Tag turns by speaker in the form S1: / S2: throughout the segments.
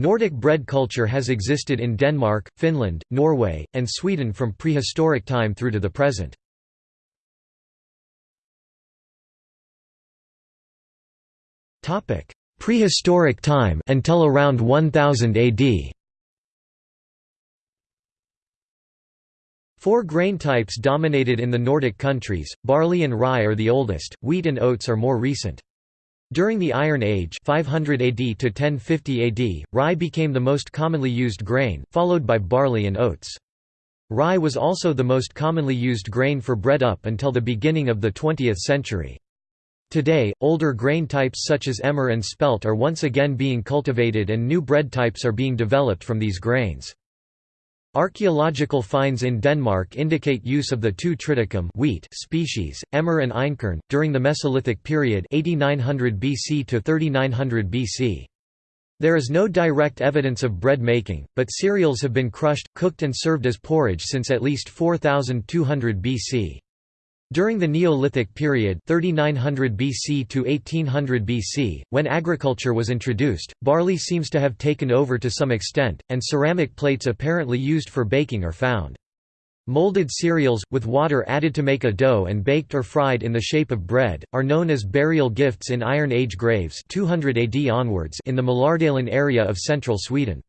S1: Nordic bread culture has existed in Denmark, Finland, Norway, and Sweden from prehistoric time through to the present. Prehistoric time until around 1000 AD. Four grain types dominated in the Nordic countries, barley and rye are the oldest, wheat and oats are more recent. During the Iron Age 500 AD to 1050 AD, rye became the most commonly used grain, followed by barley and oats. Rye was also the most commonly used grain for bread up until the beginning of the 20th century. Today, older grain types such as emmer and spelt are once again being cultivated and new bread types are being developed from these grains. Archaeological finds in Denmark indicate use of the two triticum wheat species, emmer and einkorn, during the Mesolithic period 8900 BC to 3900 BC. There is no direct evidence of bread making, but cereals have been crushed, cooked and served as porridge since at least 4200 BC. During the Neolithic period 3900 BC to 1800 BC, when agriculture was introduced, barley seems to have taken over to some extent, and ceramic plates apparently used for baking are found. Molded cereals, with water added to make a dough and baked or fried in the shape of bread, are known as burial gifts in Iron Age graves 200 AD onwards in the Malardalen area of central Sweden.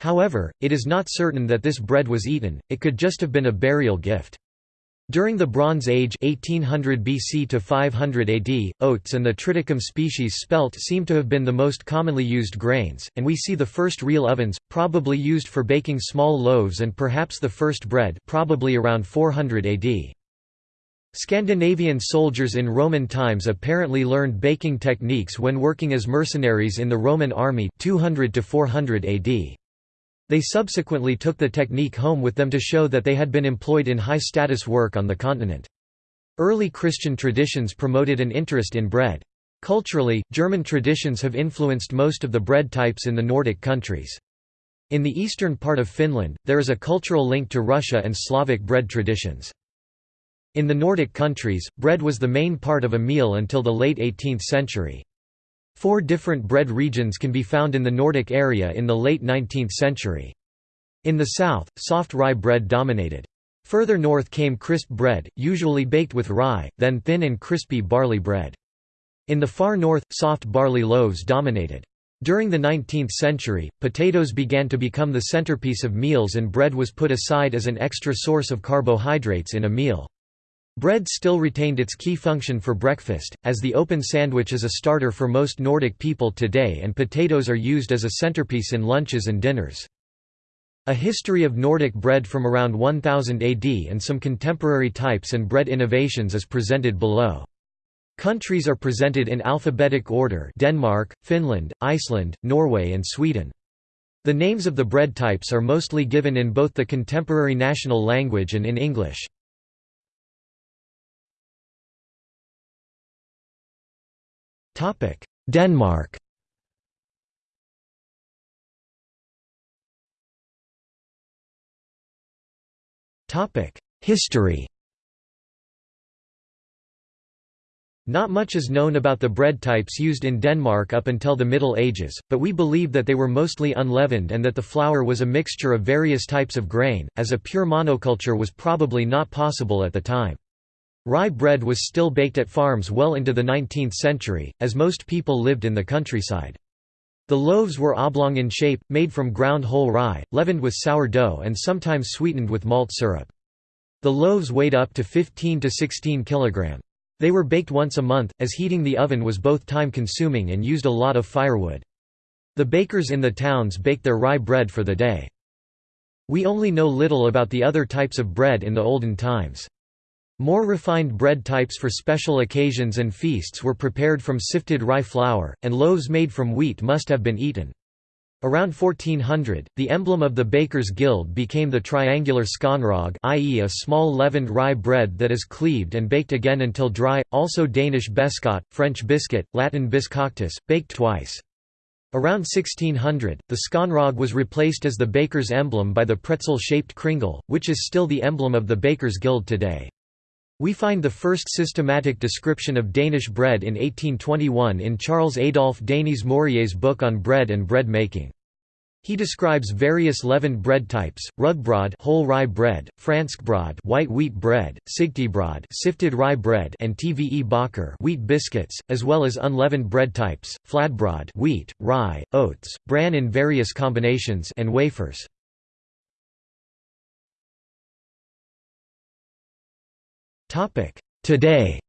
S1: However, it is not certain that this bread was eaten, it could just have been a burial gift. During the Bronze Age 1800 BC to 500 AD, oats and the triticum species spelt seem to have been the most commonly used grains, and we see the first real ovens, probably used for baking small loaves and perhaps the first bread probably around 400 AD. Scandinavian soldiers in Roman times apparently learned baking techniques when working as mercenaries in the Roman army 200 to 400 AD. They subsequently took the technique home with them to show that they had been employed in high-status work on the continent. Early Christian traditions promoted an interest in bread. Culturally, German traditions have influenced most of the bread types in the Nordic countries. In the eastern part of Finland, there is a cultural link to Russia and Slavic bread traditions. In the Nordic countries, bread was the main part of a meal until the late 18th century. Four different bread regions can be found in the Nordic area in the late 19th century. In the south, soft rye bread dominated. Further north came crisp bread, usually baked with rye, then thin and crispy barley bread. In the far north, soft barley loaves dominated. During the 19th century, potatoes began to become the centerpiece of meals and bread was put aside as an extra source of carbohydrates in a meal. Bread still retained its key function for breakfast, as the open sandwich is a starter for most Nordic people today and potatoes are used as a centerpiece in lunches and dinners. A history of Nordic bread from around 1000 AD and some contemporary types and bread innovations is presented below. Countries are presented in alphabetic order Denmark, Finland, Iceland, Norway and Sweden. The names of the bread types are mostly given in both the contemporary national language and in English. Denmark. Topic: History. Not much is known about the bread types used in Denmark up until the Middle Ages, but we believe that they were mostly unleavened and that the flour was a mixture of various types of grain, as a pure monoculture was probably not possible at the time. Rye bread was still baked at farms well into the 19th century, as most people lived in the countryside. The loaves were oblong in shape, made from ground whole rye, leavened with sour dough and sometimes sweetened with malt syrup. The loaves weighed up to 15 to 16 kg. They were baked once a month, as heating the oven was both time-consuming and used a lot of firewood. The bakers in the towns baked their rye bread for the day. We only know little about the other types of bread in the olden times. More refined bread types for special occasions and feasts were prepared from sifted rye flour, and loaves made from wheat must have been eaten. Around 1400, the emblem of the Bakers' Guild became the triangular skonrog i.e. a small leavened rye bread that is cleaved and baked again until dry, also Danish beskot, French biscuit, Latin biscoctus, baked twice. Around 1600, the skonrog was replaced as the baker's emblem by the pretzel-shaped kringle, which is still the emblem of the Bakers' Guild today. We find the first systematic description of Danish bread in 1821 in Charles Adolphe Denis Maurier's book on bread and bread making. He describes various leavened bread types: rugbrod, whole rye bread, franskbrod, white wheat bread, sigtebrod, sifted rye bread, and tve bakker, wheat biscuits, as well as unleavened bread types: flatbrod, wheat, rye, oats, bran in various combinations, and wafers. Today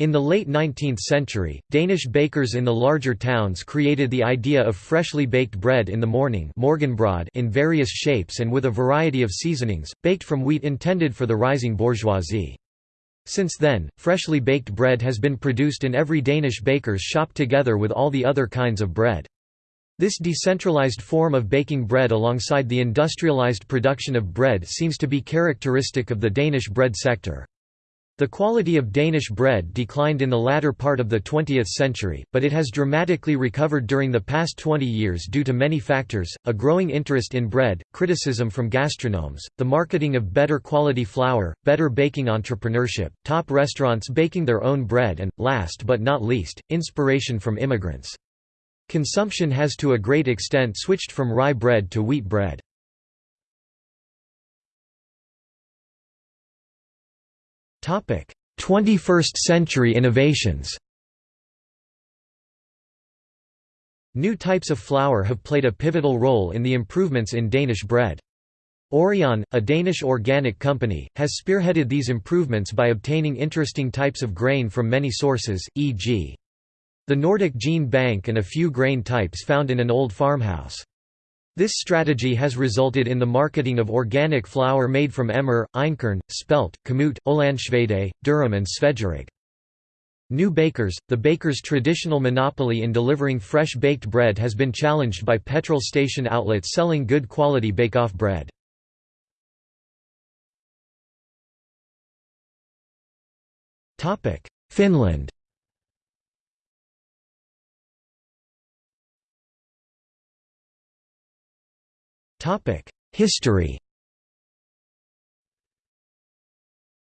S1: In the late 19th century, Danish bakers in the larger towns created the idea of freshly baked bread in the morning in various shapes and with a variety of seasonings, baked from wheat intended for the rising bourgeoisie. Since then, freshly baked bread has been produced in every Danish baker's shop together with all the other kinds of bread. This decentralized form of baking bread alongside the industrialized production of bread seems to be characteristic of the Danish bread sector. The quality of Danish bread declined in the latter part of the 20th century, but it has dramatically recovered during the past 20 years due to many factors, a growing interest in bread, criticism from gastronomes, the marketing of better quality flour, better baking entrepreneurship, top restaurants baking their own bread and, last but not least, inspiration from immigrants. Consumption has to a great extent switched from rye bread to wheat bread. Topic: 21st century innovations New types of flour have played a pivotal role in the improvements in Danish bread. Aurion, a Danish organic company, has spearheaded these improvements by obtaining interesting types of grain from many sources, e.g. the Nordic gene bank and a few grain types found in an old farmhouse. This strategy has resulted in the marketing of organic flour made from emmer, einkorn, spelt, kamut, Ålandsvede, durum and Svedjerig. New bakers – The baker's traditional monopoly in delivering fresh baked bread has been challenged by petrol station outlets selling good quality bake-off bread. Finland History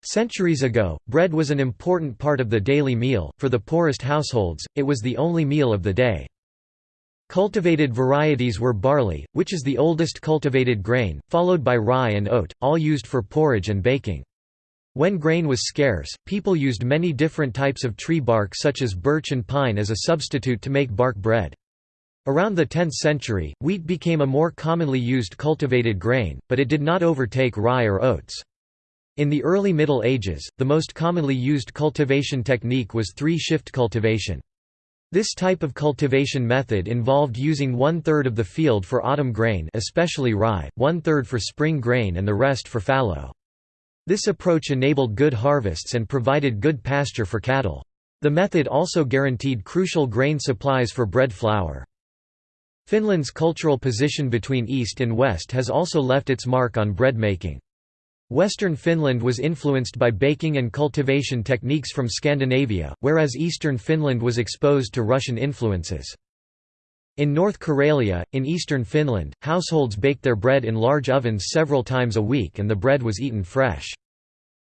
S1: Centuries ago, bread was an important part of the daily meal, for the poorest households, it was the only meal of the day. Cultivated varieties were barley, which is the oldest cultivated grain, followed by rye and oat, all used for porridge and baking. When grain was scarce, people used many different types of tree bark such as birch and pine as a substitute to make bark bread. Around the 10th century, wheat became a more commonly used cultivated grain, but it did not overtake rye or oats. In the early Middle Ages, the most commonly used cultivation technique was three-shift cultivation. This type of cultivation method involved using one-third of the field for autumn grain especially rye, one-third for spring grain and the rest for fallow. This approach enabled good harvests and provided good pasture for cattle. The method also guaranteed crucial grain supplies for bread flour. Finland's cultural position between East and West has also left its mark on bread making. Western Finland was influenced by baking and cultivation techniques from Scandinavia, whereas eastern Finland was exposed to Russian influences. In North Karelia, in eastern Finland, households baked their bread in large ovens several times a week and the bread was eaten fresh.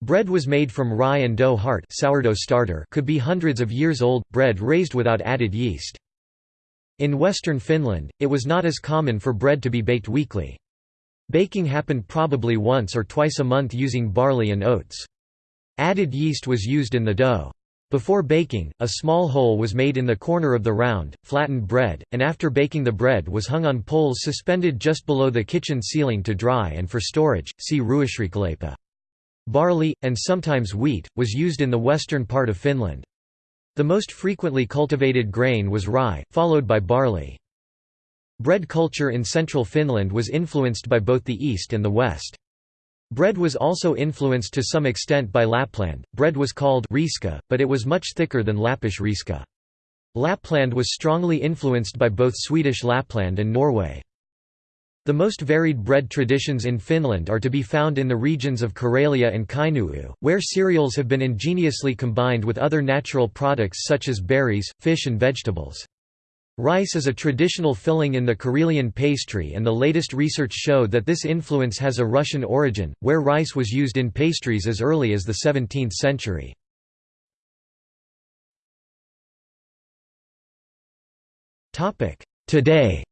S1: Bread was made from rye and dough heart sourdough starter could be hundreds of years old, bread raised without added yeast. In western Finland, it was not as common for bread to be baked weekly. Baking happened probably once or twice a month using barley and oats. Added yeast was used in the dough. Before baking, a small hole was made in the corner of the round, flattened bread, and after baking the bread was hung on poles suspended just below the kitchen ceiling to dry and for storage, see Ruisreikäleipä. Barley, and sometimes wheat, was used in the western part of Finland. The most frequently cultivated grain was rye, followed by barley. Bread culture in central Finland was influenced by both the east and the west. Bread was also influenced to some extent by Lapland. Bread was called riska, but it was much thicker than Lappish riska. Lapland was strongly influenced by both Swedish Lapland and Norway. The most varied bread traditions in Finland are to be found in the regions of Karelia and Kainuu, where cereals have been ingeniously combined with other natural products such as berries, fish and vegetables. Rice is a traditional filling in the Karelian pastry and the latest research showed that this influence has a Russian origin, where rice was used in pastries as early as the 17th century. Today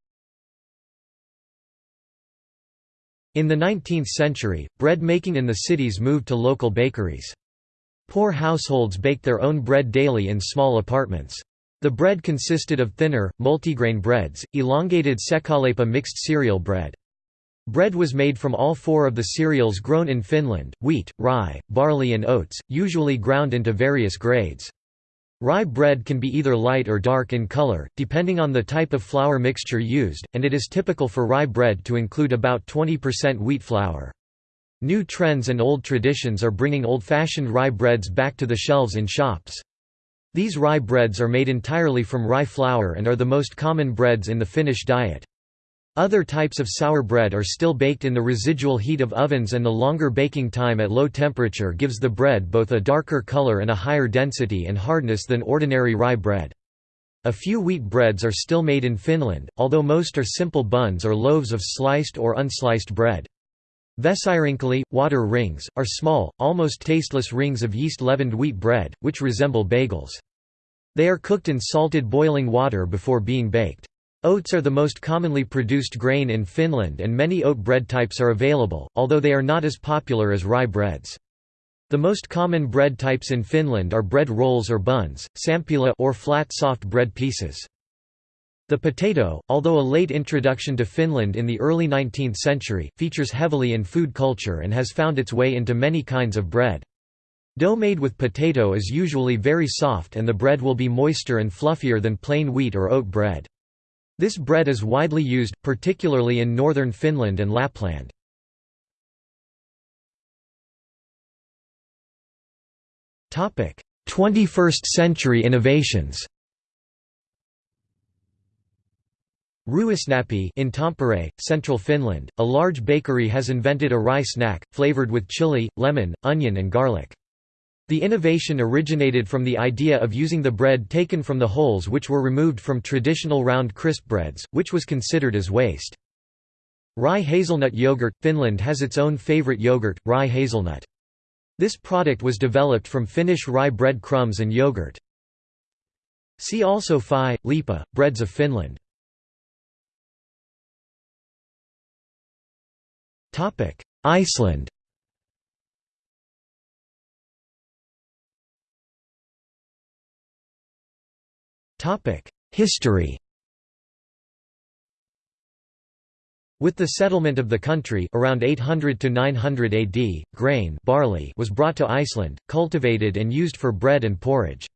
S1: In the 19th century, bread making in the cities moved to local bakeries. Poor households baked their own bread daily in small apartments. The bread consisted of thinner, multigrain breads, elongated sekaleipä mixed cereal bread. Bread was made from all four of the cereals grown in Finland, wheat, rye, barley and oats, usually ground into various grades. Rye bread can be either light or dark in color, depending on the type of flour mixture used, and it is typical for rye bread to include about 20% wheat flour. New trends and old traditions are bringing old-fashioned rye breads back to the shelves in shops. These rye breads are made entirely from rye flour and are the most common breads in the Finnish diet. Other types of sour bread are still baked in the residual heat of ovens and the longer baking time at low temperature gives the bread both a darker color and a higher density and hardness than ordinary rye bread. A few wheat breads are still made in Finland, although most are simple buns or loaves of sliced or unsliced bread. Vesirinkeli, water rings, are small, almost tasteless rings of yeast-leavened wheat bread, which resemble bagels. They are cooked in salted boiling water before being baked. Oats are the most commonly produced grain in Finland and many oat bread types are available, although they are not as popular as rye breads. The most common bread types in Finland are bread rolls or buns, sämpylä or flat soft bread pieces. The potato, although a late introduction to Finland in the early 19th century, features heavily in food culture and has found its way into many kinds of bread. Dough made with potato is usually very soft and the bread will be moister and fluffier than plain wheat or oat bread. This bread is widely used, particularly in northern Finland and Lapland. Topic: 21st century innovations. Ruisnappi in Tampere, central Finland, a large bakery has invented a rye snack, flavored with chili, lemon, onion and garlic. The innovation originated from the idea of using the bread taken from the holes which were removed from traditional round crisp breads, which was considered as waste. Rye hazelnut yogurt – Finland has its own favorite yogurt, rye hazelnut. This product was developed from Finnish rye bread crumbs and yogurt. See also Phi, Lipa, breads of Finland. Iceland History With the settlement of the country around 800 to 900 AD, grain barley was brought to Iceland, cultivated and used for bread and porridge.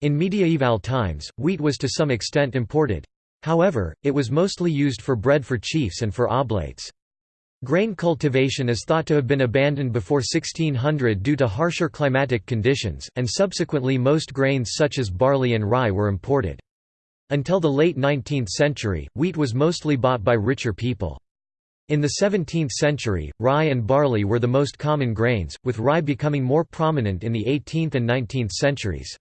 S1: In medieval times, wheat was to some extent imported. However, it was mostly used for bread for chiefs and for oblates. Grain cultivation is thought to have been abandoned before 1600 due to harsher climatic conditions, and subsequently most grains such as barley and rye were imported. Until the late 19th century, wheat was mostly bought by richer people. In the 17th century, rye and barley were the most common grains, with rye becoming more prominent in the 18th and 19th centuries.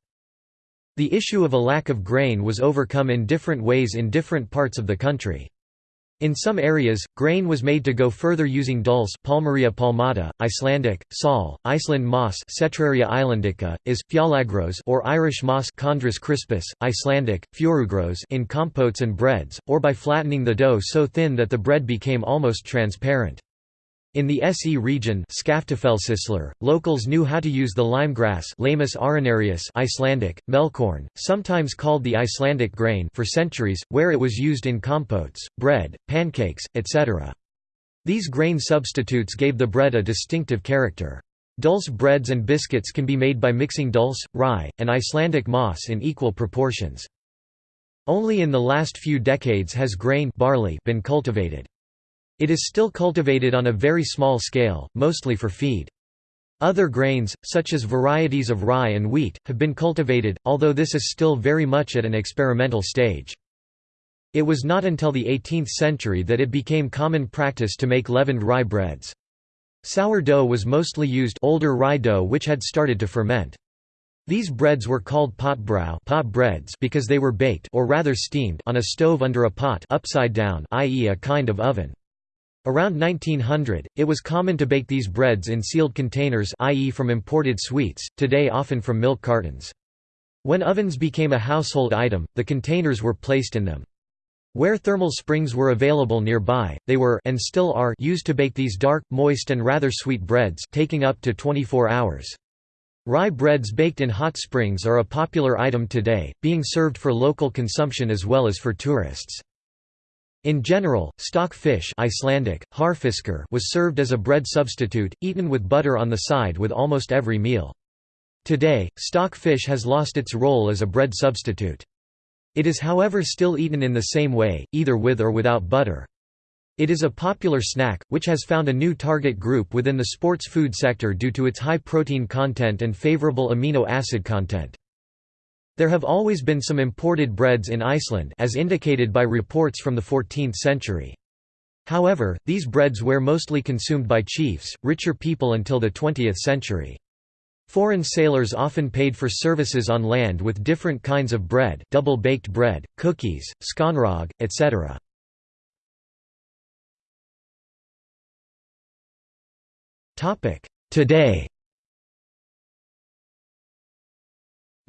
S1: The issue of a lack of grain was overcome in different ways in different parts of the country. In some areas, grain was made to go further using dulse Palmaria palmata, Icelandic, sal, Iceland moss Cetraria islandica, is, fjallagros or Irish moss Chondrus crispus, Icelandic, fjörugros in compotes and breads, or by flattening the dough so thin that the bread became almost transparent. In the SE region locals knew how to use the limegrass arenarius Icelandic, melkorn, sometimes called the Icelandic grain for centuries, where it was used in compotes, bread, pancakes, etc. These grain substitutes gave the bread a distinctive character. Dulse breads and biscuits can be made by mixing dulse, rye, and Icelandic moss in equal proportions. Only in the last few decades has grain barley been cultivated. It is still cultivated on a very small scale, mostly for feed. Other grains, such as varieties of rye and wheat, have been cultivated, although this is still very much at an experimental stage. It was not until the 18th century that it became common practice to make leavened rye breads. Sourdough was mostly used older rye dough which had started to ferment. These breads were called potbrød pot breads because they were baked or rather steamed on a stove under a pot upside down i.e. a kind of oven. Around 1900, it was common to bake these breads in sealed containers i.e. from imported sweets, today often from milk cartons. When ovens became a household item, the containers were placed in them. Where thermal springs were available nearby, they were and still are used to bake these dark, moist and rather sweet breads taking up to 24 hours. Rye breads baked in hot springs are a popular item today, being served for local consumption as well as for tourists. In general, stock fish Icelandic, harfiskar was served as a bread substitute, eaten with butter on the side with almost every meal. Today, stock fish has lost its role as a bread substitute. It is however still eaten in the same way, either with or without butter. It is a popular snack, which has found a new target group within the sports food sector due to its high protein content and favorable amino acid content. There have always been some imported breads in Iceland as indicated by reports from the 14th century. However, these breads were mostly consumed by chiefs, richer people until the 20th century. Foreign sailors often paid for services on land with different kinds of bread double-baked bread, cookies, skonrog, etc. Today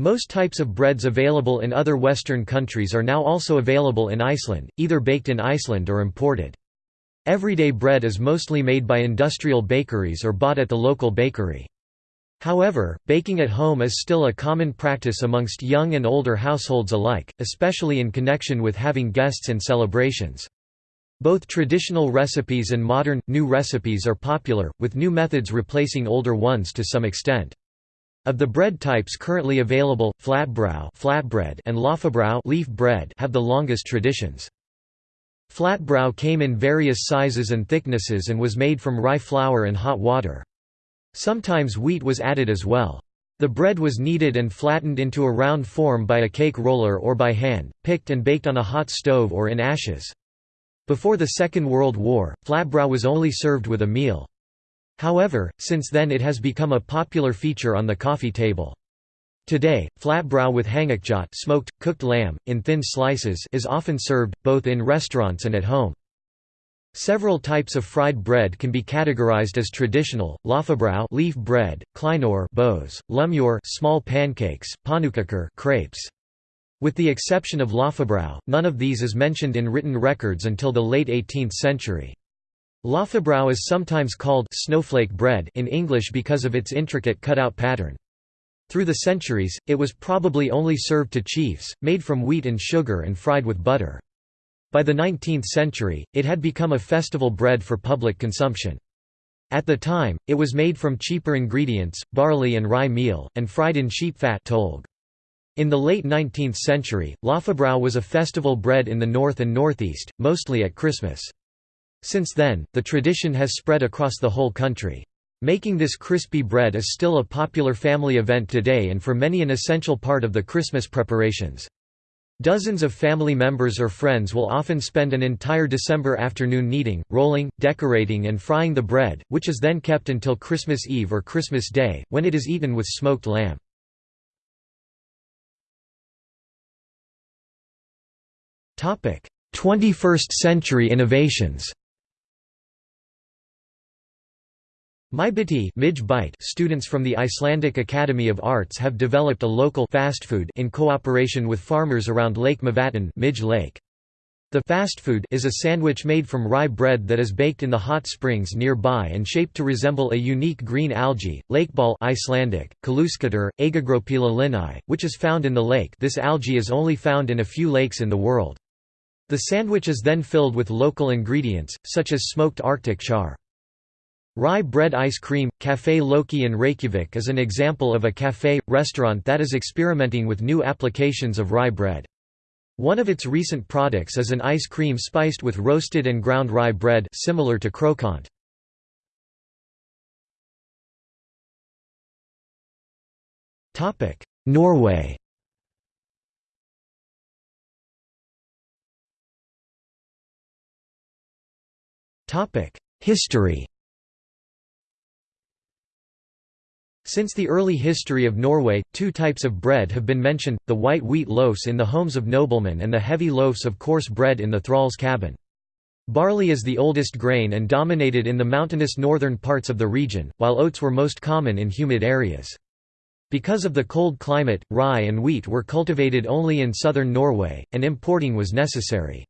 S1: Most types of breads available in other Western countries are now also available in Iceland, either baked in Iceland or imported. Everyday bread is mostly made by industrial bakeries or bought at the local bakery. However, baking at home is still a common practice amongst young and older households alike, especially in connection with having guests and celebrations. Both traditional recipes and modern, new recipes are popular, with new methods replacing older ones to some extent. Of the bread types currently available, flatbrow flatbread and laufabrød leaf bread have the longest traditions. Flatbrow came in various sizes and thicknesses and was made from rye flour and hot water. Sometimes wheat was added as well. The bread was kneaded and flattened into a round form by a cake roller or by hand, picked and baked on a hot stove or in ashes. Before the Second World War, flatbrow was only served with a meal. However, since then it has become a popular feature on the coffee table. Today, flatbrow with hangikjöt smoked, cooked lamb, in thin slices is often served, both in restaurants and at home. Several types of fried bread can be categorized as traditional, laufabrød leaf bread, kleinur bows, lumur small pancakes, pannukakor crepes. With the exception of laufabrød, none of these is mentioned in written records until the late 18th century. Laufabrød is sometimes called snowflake bread in English because of its intricate cutout pattern. Through the centuries, it was probably only served to chiefs, made from wheat and sugar and fried with butter. By the 19th century, it had become a festival bread for public consumption. At the time, it was made from cheaper ingredients, barley and rye meal, and fried in sheep fat. In the late 19th century, laufabrød was a festival bread in the north and northeast, mostly at Christmas. Since then, the tradition has spread across the whole country. Making this crispy bread is still a popular family event today and for many an essential part of the Christmas preparations. Dozens of family members or friends will often spend an entire December afternoon kneading, rolling, decorating and frying the bread, which is then kept until Christmas Eve or Christmas Day, when it is eaten with smoked lamb. 21st century innovations MyBiti students from the Icelandic Academy of Arts have developed a local fast food in cooperation with farmers around Lake Midge Lake. The fast food is a sandwich made from rye bread that is baked in the hot springs nearby and shaped to resemble a unique green algae, lakeball Icelandic, linai, which is found in the lake this algae is only found in a few lakes in the world. The sandwich is then filled with local ingredients, such as smoked arctic char. Rye bread ice cream, Café Loki in Reykjavik is an example of a café, restaurant that is experimenting with new applications of rye bread. One of its recent products is an ice cream spiced with roasted and ground rye bread similar to croquant. Norway History Since the early history of Norway, two types of bread have been mentioned, the white wheat loaves in the homes of noblemen and the heavy loaves of coarse bread in the thrall's cabin. Barley is the oldest grain and dominated in the mountainous northern parts of the region, while oats were most common in humid areas. Because of the cold climate, rye and wheat were cultivated only in southern Norway, and importing was necessary.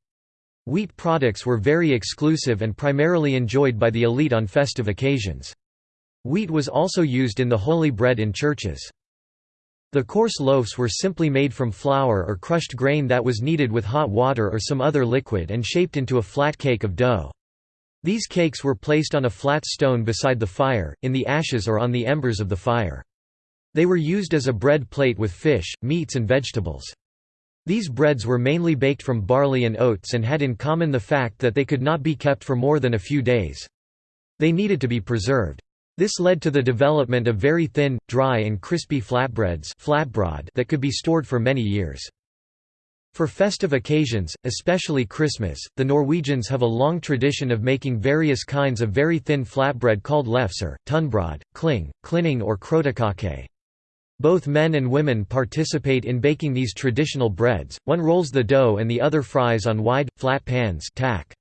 S1: Wheat products were very exclusive and primarily enjoyed by the elite on festive occasions. Wheat was also used in the holy bread in churches. The coarse loaves were simply made from flour or crushed grain that was kneaded with hot water or some other liquid and shaped into a flat cake of dough. These cakes were placed on a flat stone beside the fire, in the ashes or on the embers of the fire. They were used as a bread plate with fish, meats and vegetables. These breads were mainly baked from barley and oats and had in common the fact that they could not be kept for more than a few days. They needed to be preserved. This led to the development of very thin, dry and crispy flatbreads that could be stored for many years. For festive occasions, especially Christmas, the Norwegians have a long tradition of making various kinds of very thin flatbread called lefser, tunbrod, kling, klinning or krotakake. Both men and women participate in baking these traditional breads, one rolls the dough and the other fries on wide, flat pans tack.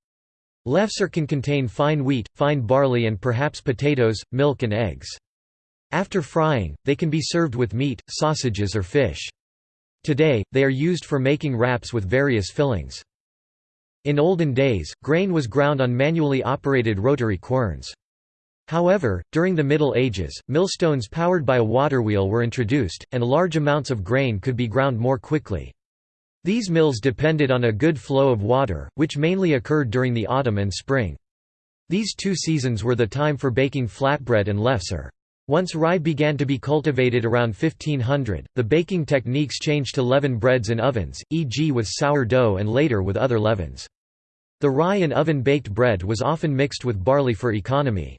S1: Lefser can contain fine wheat, fine barley and perhaps potatoes, milk and eggs. After frying, they can be served with meat, sausages or fish. Today, they are used for making wraps with various fillings. In olden days, grain was ground on manually operated rotary querns. However, during the Middle Ages, millstones powered by a water wheel were introduced, and large amounts of grain could be ground more quickly. These mills depended on a good flow of water, which mainly occurred during the autumn and spring. These two seasons were the time for baking flatbread and lefser. Once rye began to be cultivated around 1500, the baking techniques changed to leaven breads in ovens, e.g. with sour dough and later with other leavens. The rye and oven-baked bread was often mixed with barley for economy.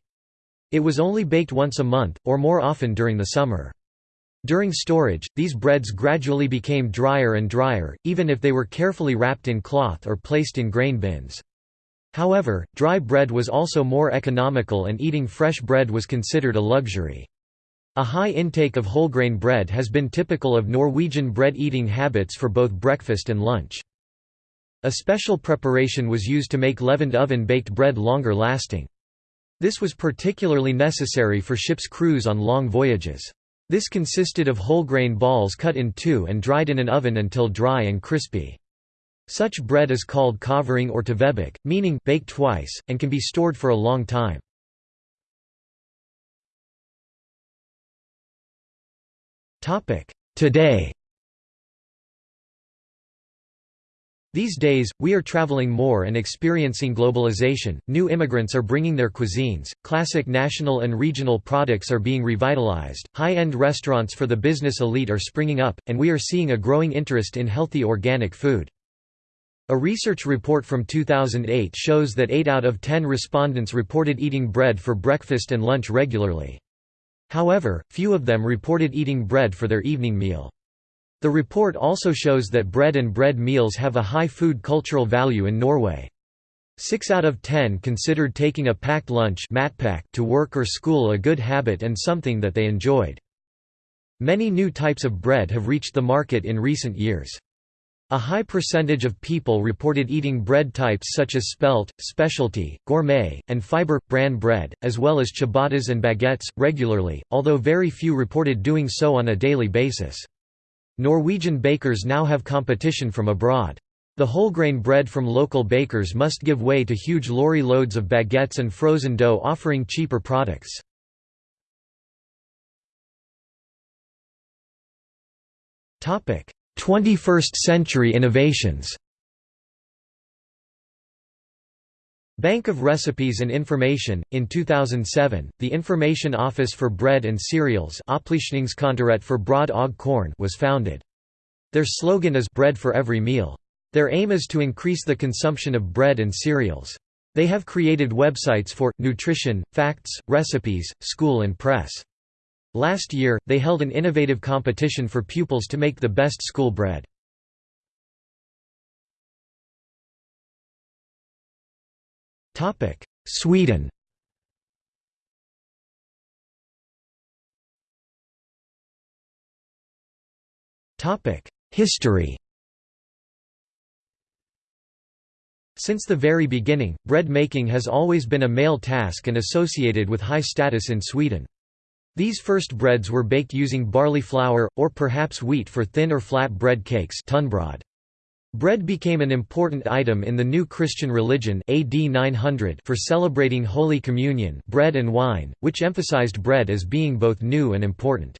S1: It was only baked once a month, or more often during the summer. During storage, these breads gradually became drier and drier, even if they were carefully wrapped in cloth or placed in grain bins. However, dry bread was also more economical and eating fresh bread was considered a luxury. A high intake of wholegrain bread has been typical of Norwegian bread-eating habits for both breakfast and lunch. A special preparation was used to make leavened oven-baked bread longer lasting. This was particularly necessary for ships' crews on long voyages. This consisted of whole grain balls cut in two and dried in an oven until dry and crispy. Such bread is called kavering or tvebak, meaning baked twice, and can be stored for a long time. Today These days, we are traveling more and experiencing globalization, new immigrants are bringing their cuisines, classic national and regional products are being revitalized, high-end restaurants for the business elite are springing up, and we are seeing a growing interest in healthy organic food. A research report from 2008 shows that 8 out of 10 respondents reported eating bread for breakfast and lunch regularly. However, few of them reported eating bread for their evening meal. The report also shows that bread and bread meals have a high food cultural value in Norway. Six out of ten considered taking a packed lunch to work or school a good habit and something that they enjoyed. Many new types of bread have reached the market in recent years. A high percentage of people reported eating bread types such as spelt, specialty, gourmet, and fiber, bran bread, as well as ciabattas and baguettes, regularly, although very few reported doing so on a daily basis. Norwegian bakers now have competition from abroad. The wholegrain bread from local bakers must give way to huge lorry loads of baguettes and frozen dough offering cheaper products. Topic: 21st century innovations. Bank of Recipes and Information. In 2007, the Information Office for Bread and Cereals for Brød Og Korn was founded. Their slogan is Bread for Every Meal. Their aim is to increase the consumption of bread and cereals. They have created websites for nutrition, facts, recipes, school and press. Last year, they held an innovative competition for pupils to make the best school bread. Sweden. History. Since the very beginning, bread making has always been a male task and associated with high status in Sweden. These first breads were baked using barley flour, or perhaps wheat for thin or flat bread cakes Bread became an important item in the new Christian religion AD 900 for celebrating Holy Communion bread and wine, which emphasized bread as being both new and important.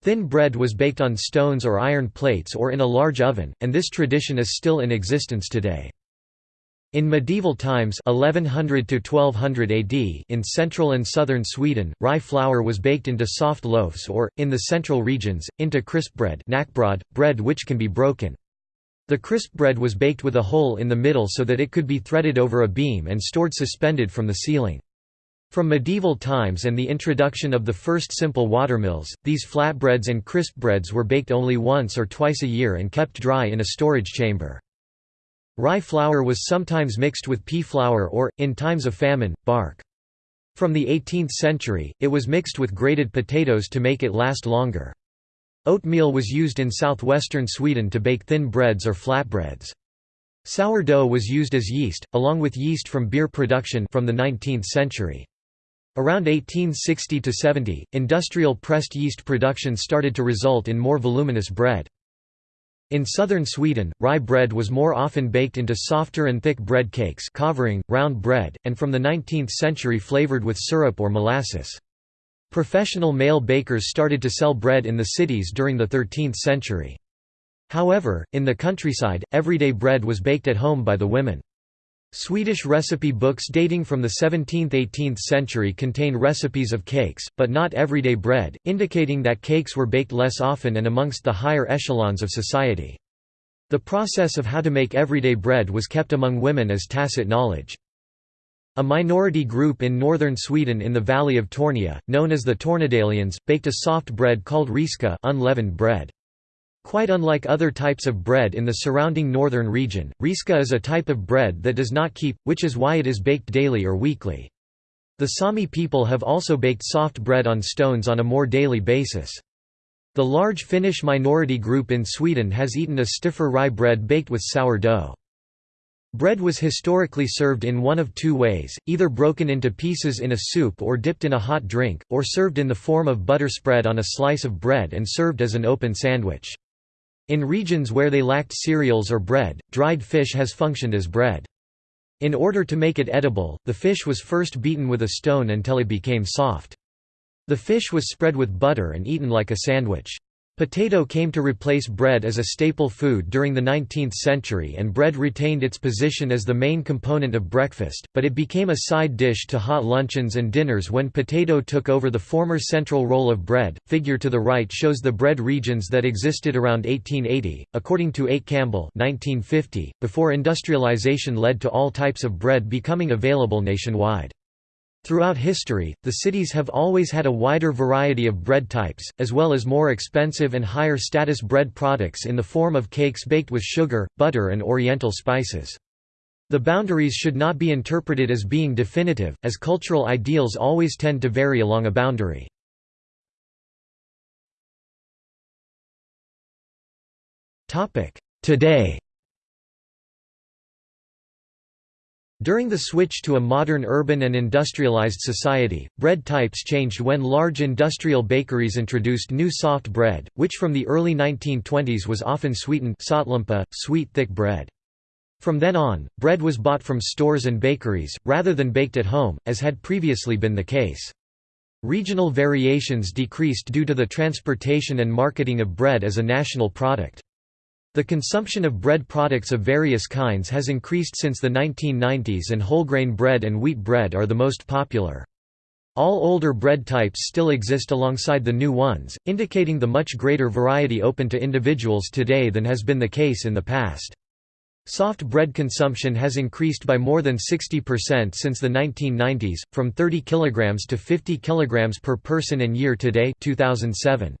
S1: Thin bread was baked on stones or iron plates or in a large oven, and this tradition is still in existence today. In medieval times 1100 to 1200 AD in central and southern Sweden, rye flour was baked into soft loaves or, in the central regions, into crisp bread bread which can be broken. The crisp bread was baked with a hole in the middle so that it could be threaded over a beam and stored suspended from the ceiling. From medieval times and the introduction of the first simple watermills, these flatbreads and crisp breads were baked only once or twice a year and kept dry in a storage chamber. Rye flour was sometimes mixed with pea flour or, in times of famine, bark. From the 18th century, it was mixed with grated potatoes to make it last longer. Oatmeal was used in southwestern Sweden to bake thin breads or flatbreads. Sourdough was used as yeast, along with yeast from beer production from the 19th century. Around 1860–70, industrial pressed yeast production started to result in more voluminous bread. In southern Sweden, rye bread was more often baked into softer and thick bread cakes kavring, round bread, and from the 19th century flavored with syrup or molasses. Professional male bakers started to sell bread in the cities during the 13th century. However, in the countryside, everyday bread was baked at home by the women. Swedish recipe books dating from the 17th–18th century contain recipes of cakes, but not everyday bread, indicating that cakes were baked less often and amongst the higher echelons of society. The process of how to make everyday bread was kept among women as tacit knowledge. A minority group in northern Sweden in the valley of Tornia, known as the Tornedalians, baked a soft bread called riska unleavened bread. Quite unlike other types of bread in the surrounding northern region, riska is a type of bread that does not keep, which is why it is baked daily or weekly. The Sami people have also baked soft bread on stones on a more daily basis. The large Finnish minority group in Sweden has eaten a stiffer rye bread baked with sour dough. Bread was historically served in one of two ways, either broken into pieces in a soup or dipped in a hot drink, or served in the form of butter spread on a slice of bread and served as an open sandwich. In regions where they lacked cereals or bread, dried fish has functioned as bread. In order to make it edible, the fish was first beaten with a stone until it became soft. The fish was spread with butter and eaten like a sandwich. Potato came to replace bread as a staple food during the 19th century and bread retained its position as the main component of breakfast, but it became a side dish to hot luncheons and dinners when potato took over the former central role of bread. Figure to the right shows the bread regions that existed around 1880, according to Ake Campbell 1950, before industrialization led to all types of bread becoming available nationwide. Throughout history, the cities have always had a wider variety of bread types, as well as more expensive and higher status bread products in the form of cakes baked with sugar, butter and oriental spices. The boundaries should not be interpreted as being definitive, as cultural ideals always tend to vary along a boundary. Today During the switch to a modern urban and industrialized society, bread types changed when large industrial bakeries introduced new soft bread, which from the early 1920s was often sweetened sweet thick bread. From then on, bread was bought from stores and bakeries, rather than baked at home, as had previously been the case. Regional variations decreased due to the transportation and marketing of bread as a national product. The consumption of bread products of various kinds has increased since the 1990s and wholegrain bread and wheat bread are the most popular. All older bread types still exist alongside the new ones, indicating the much greater variety open to individuals today than has been the case in the past. Soft bread consumption has increased by more than 60% since the 1990s, from 30 kg to 50 kg per person and year today 2007.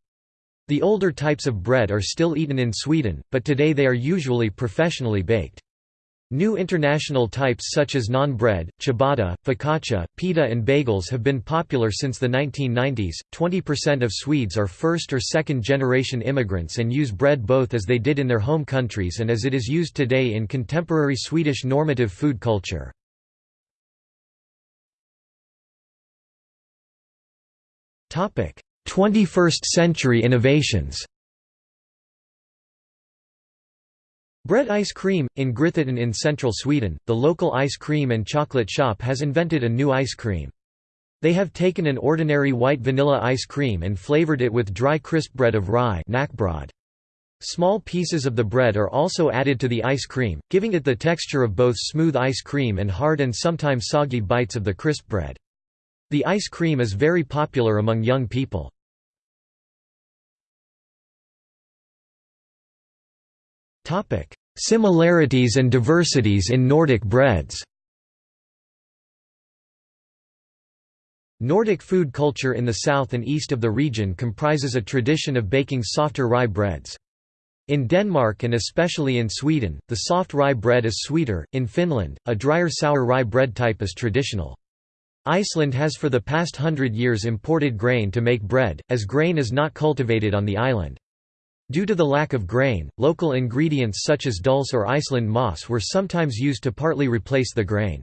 S1: The older types of bread are still eaten in Sweden, but today they are usually professionally baked. New international types such as naan bread, ciabatta, focaccia, pita, and bagels have been popular since the 1990s. 20% of Swedes are first or second generation immigrants and use bread both as they did in their home countries and as it is used today in contemporary Swedish normative food culture. 21st century innovations Bread ice cream In Grythyttan in central Sweden, the local ice cream and chocolate shop has invented a new ice cream. They have taken an ordinary white vanilla ice cream and flavored it with dry crisp bread of rye Small pieces of the bread are also added to the ice cream, giving it the texture of both smooth ice cream and hard and sometimes soggy bites of the crisp bread. The ice cream is very popular among young people. Similarities and diversities in Nordic breads Nordic food culture in the south and east of the region comprises a tradition of baking softer rye breads. In Denmark and especially in Sweden, the soft rye bread is sweeter. In Finland, a drier sour rye bread type is traditional. Iceland has for the past hundred years imported grain to make bread, as grain is not cultivated on the island. Due to the lack of grain, local ingredients such as dulse or Iceland moss were sometimes used to partly replace the grain.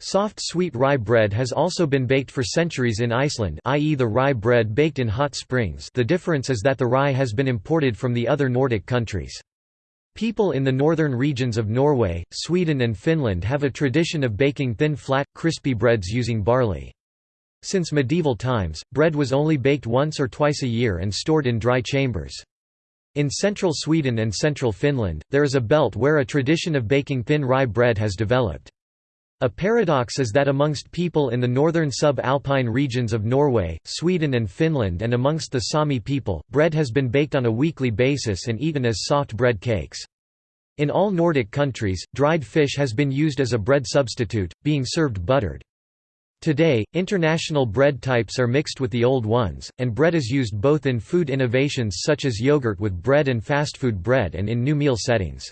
S1: Soft sweet rye bread has also been baked for centuries in Iceland i.e. the rye bread baked in hot springs the difference is that the rye has been imported from the other Nordic countries. People in the northern regions of Norway, Sweden and Finland have a tradition of baking thin flat, crispy breads using barley. Since medieval times, bread was only baked once or twice a year and stored in dry chambers. In central Sweden and central Finland, there is a belt where a tradition of baking thin rye bread has developed. A paradox is that amongst people in the northern sub-alpine regions of Norway, Sweden and Finland and amongst the Sami people, bread has been baked on a weekly basis and eaten as soft bread cakes. In all Nordic countries, dried fish has been used as a bread substitute, being served buttered. Today, international bread types are mixed with the old ones, and bread is used both in food innovations such as yogurt with bread and fast food bread and in new meal settings.